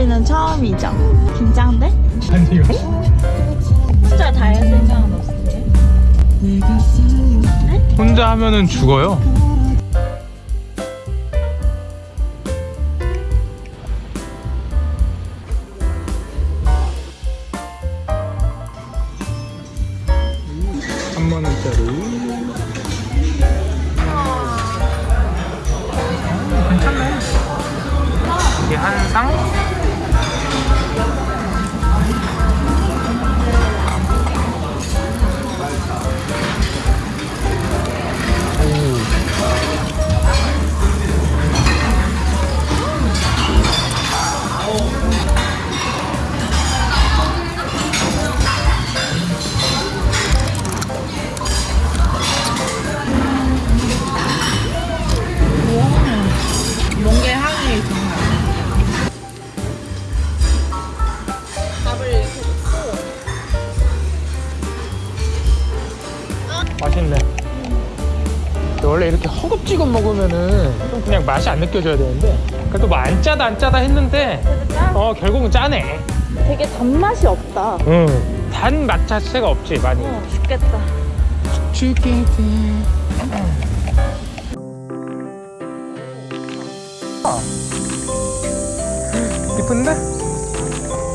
먹거리는 처음이죠. 긴장돼? 아니요 혼자 다 해야 생각은 없으세요? 혼자 하면은 죽어요 한만 원짜리 괜찮네 이게 한 상? 이렇게 허겁지겁 먹으면은 좀 그냥 맛이 안 느껴져야 되는데 그래도 뭐 안 짜다 안 짜다 했는데 어 결국은 짜네. 되게 단맛이 없다. 응. 단맛 자체가 없지 많이. 어, 죽겠다. 죽겠지. 이쁜데?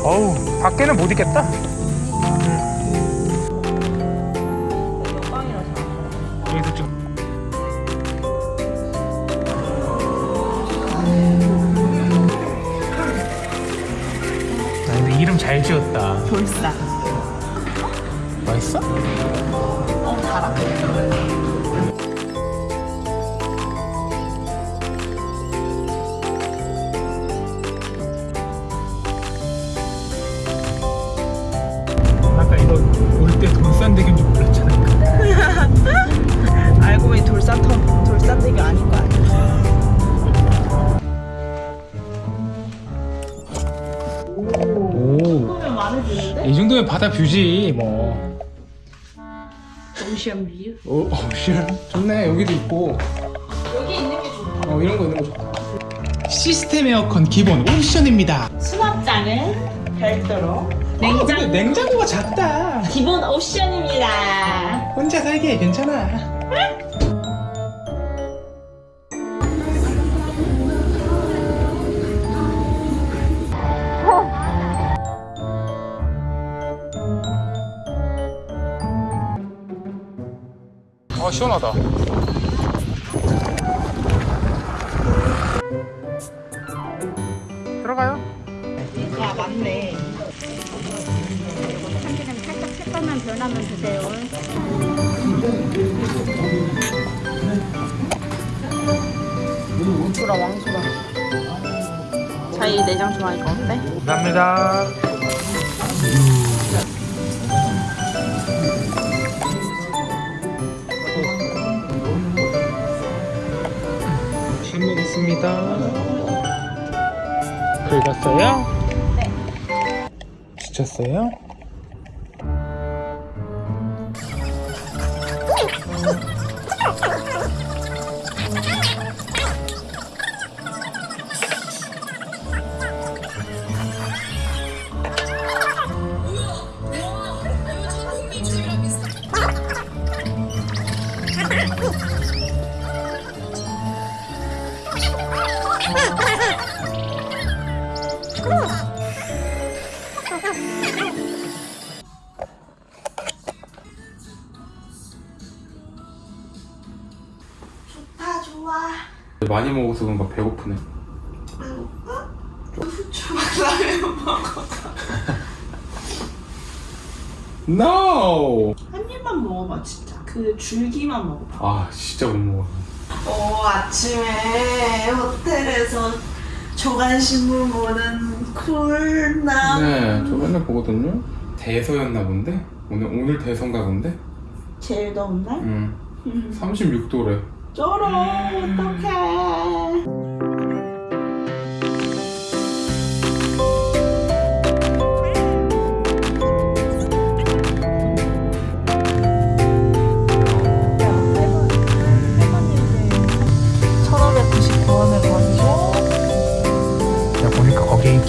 어우 밖에는 못 있겠다. 잘 지었다. 돌싸. 맛있어? 어, 달아. 아까 이거 올 때 돌산대교인 줄 몰랐잖아. 알고 보니 돌산 터 돌산대교 아닌 거 아니야? 마음에 드는데? 이 정도면 바다 view지 뭐. Ocean view. 오, 옵션 좋네 여기도 있고. 여기 있는 게 좋다. 어 이런 거 있는 거 좋다. 시스템 에어컨 기본 옵션입니다. 수납장은 별도로. 어, 냉장 근데 냉장고가 작다. 기본 옵션입니다. 혼자 살기에 괜찮아. 아 시원하다. 들어가요. 아 맞네. 참기름 살짝 색깔만 변하면. 왕수라 왕수라. 자이 내장 좋아하니까 어때? 감사합니다. 잘 먹겠습니다. 긁었어요? 네. 지쳤어요? 많이 먹어서 그런가 배고프네. 라면 먹어. No! 한 입만 먹어봐 진짜. 그 줄기만 먹어봐. 아 진짜 못 먹어. 어 아침에 호텔에서 조간식물 보는 쿨남. 네, 저 맨날 보거든요. 대서였나 본데? 오늘 오늘 대선가 본데? 제일 더운 날? 응. 음. 36도래. 쩔어 어떡해.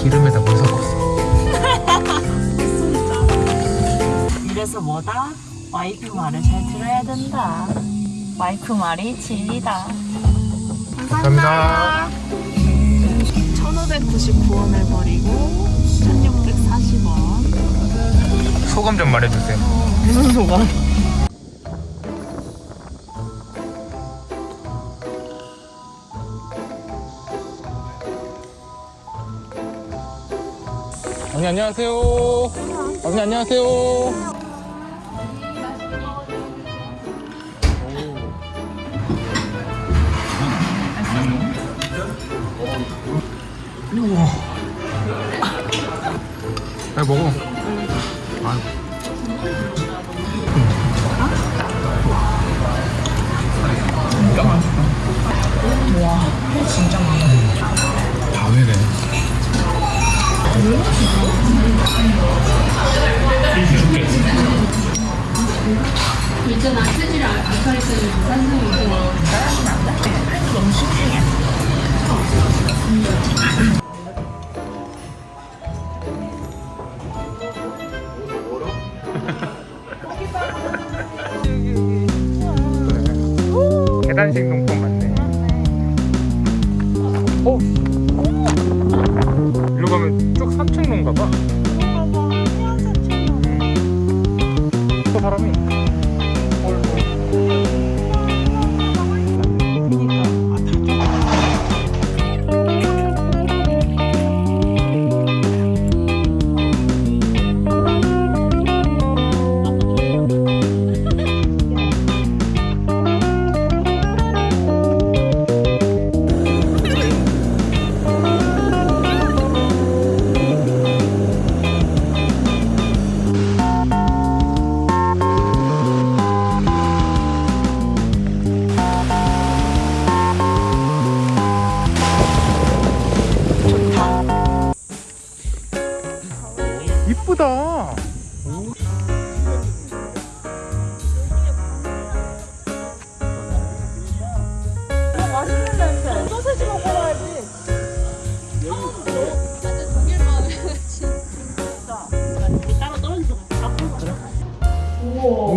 기름에다 물 섞었어. 이래서 뭐다? 와이프 말을 잘 들어야 된다. 와이프 말이 진리다. 감사합니다 1599원을 버리고 1640원. 소감 좀 말해주세요 무슨 소감? 언니 안녕하세요 언니 안녕하세요 우와 야 먹어. 아이고. 다 계단식 농법 맞네. 어?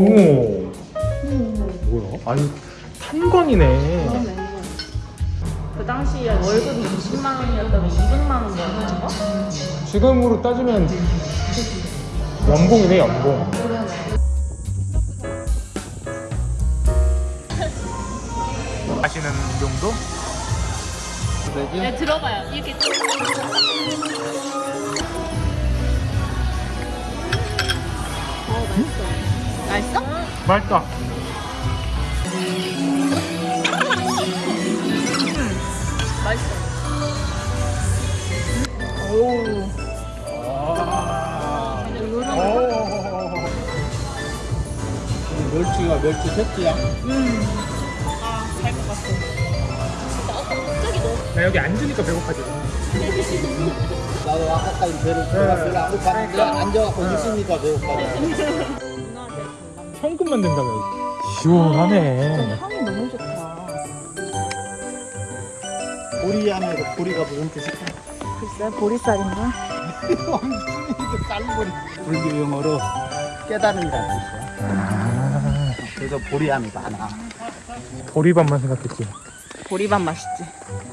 오. 뭐야? 아니 탄건이네. 그 당시에 월급이 20만 원이었다면 200만 원이었던 거? 지금으로 따지면 연봉이네 연봉. 마시는 정도? 네, 들어봐요. 이렇게. 맛있어. 맛있어? 맛있다. 맛있어. 오. 멸치가 멸치 새끼야. 아, 잘것 같아. 나 여기 앉으니까 배고파지네. 나도 아까까지 배를 배가 별로 안 고팠는데 앉아갖고 있으니까 배고파. 현금만 된다며. 시원하네. 향이 너무 좋다. 보리 안에도 보리가 무슨 뜻이야? 글쎄, 보리쌀인가? 이게 쌀보리. 불교 용어로 깨달음이라는 뜻이야. 아, 그래서 보리함이 많아. 보리밥만 생각했지. 보리밥 맛있지.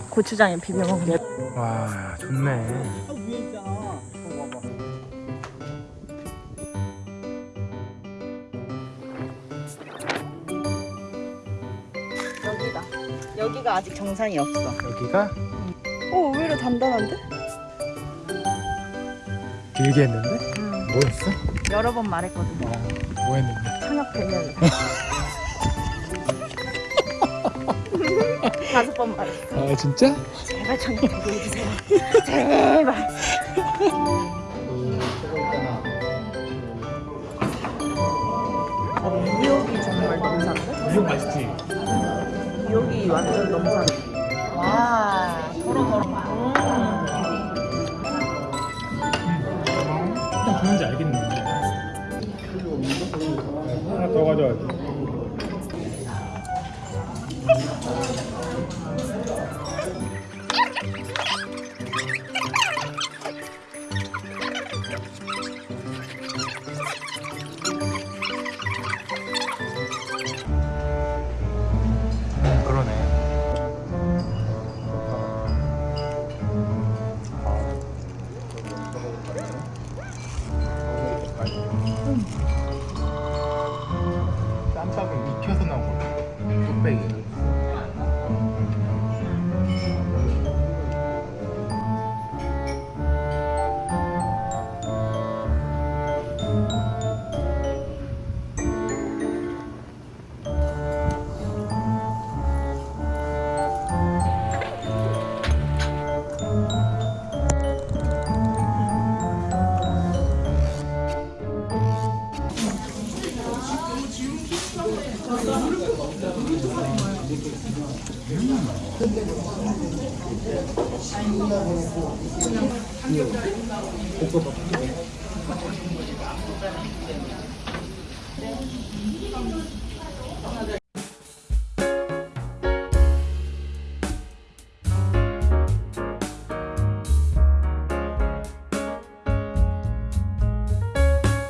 고추장에 비벼 먹으면. 와, 좋네. 여기가 아직 정상이 없어. 여기가 오, 의외로 단단한데? 길게 했는데? 응. 뭐였어? 여러 번 말했거든. 어, 뭐 했는데? 청약 대결. 다섯 번 말했어. 아, 진짜? 제발 청약 대결 해주세요. 제발. 있잖아. 어, 미역이 정말 넘사인데? 이거 맛있지? 넘사네. 와, 더러 더러. 일단 그런지 알겠네. 하나 더 가져와야지. 튀어서 나온 거 뚝배기. 신나 보냈고 볶아 봐.